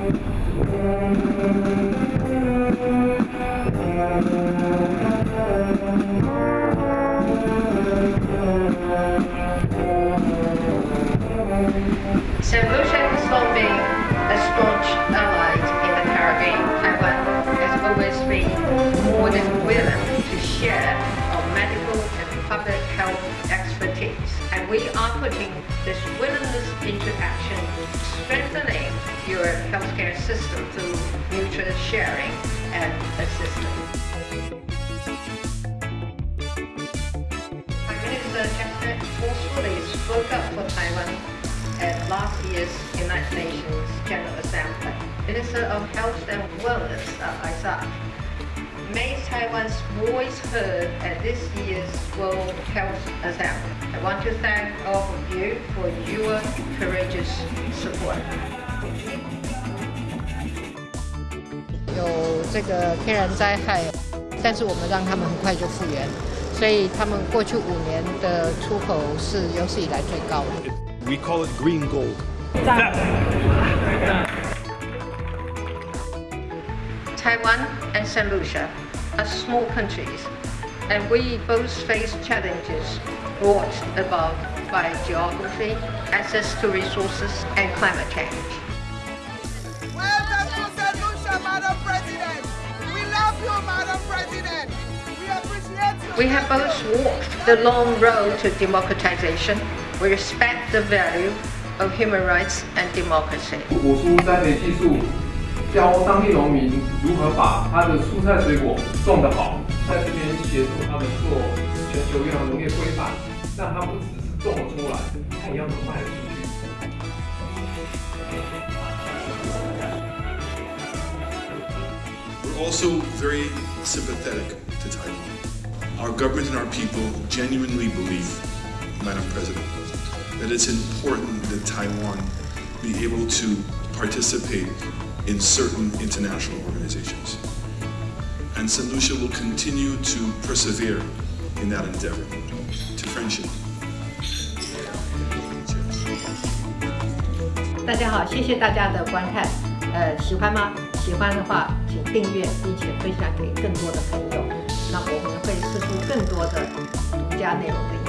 So, Zij moest zijn gesloten, een stond. This willingness into action, strengthening your healthcare system through mutual sharing and assistance. Prime Minister Jack forcefully spoke up for Taiwan at last year's United Nations General Assembly. Minister of Health and Wellness, uh, Isaac, made Taiwan's voice heard at this year's World Health Assembly. I want to thank all of you for your courageous support. 有这个天然灾害，但是我们让他们很快就复原，所以他们过去五年的出口是有史以来最高的。 We call it green gold. Taiwan and St. Lucia are small countries, and we both face challenges brought about by geography, access to resources, and climate change. Welcome to St. Lucia, Madam President. We love you, Madam President. We appreciate you. We have both walked the long road to democratization. We respect the value of human rights and democracy. 果蔬栽培技术，教当地农民如何把他的蔬菜水果种得好，在这边协助他们做全球越南农业规范，让他不只是种了出来，他也要能卖得出去。 We're also very sympathetic to Taiwan. Our government and our people genuinely believe, Madam President, that it's important that Taiwan be able to participate in certain international organizations. And St. Lucia will continue to persevere in that endeavor to friendship. 大家好，谢谢大家的观看。呃，喜欢吗？喜欢的话，请订阅并且分享给更多的朋友。那我们会释出更多的独家内容给你。